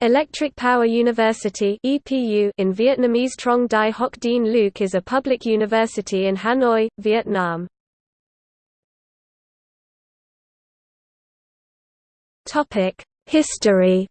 Electric Power University in Vietnamese Trong Dai Hoc Dien Luc is a public university in Hanoi, Vietnam. History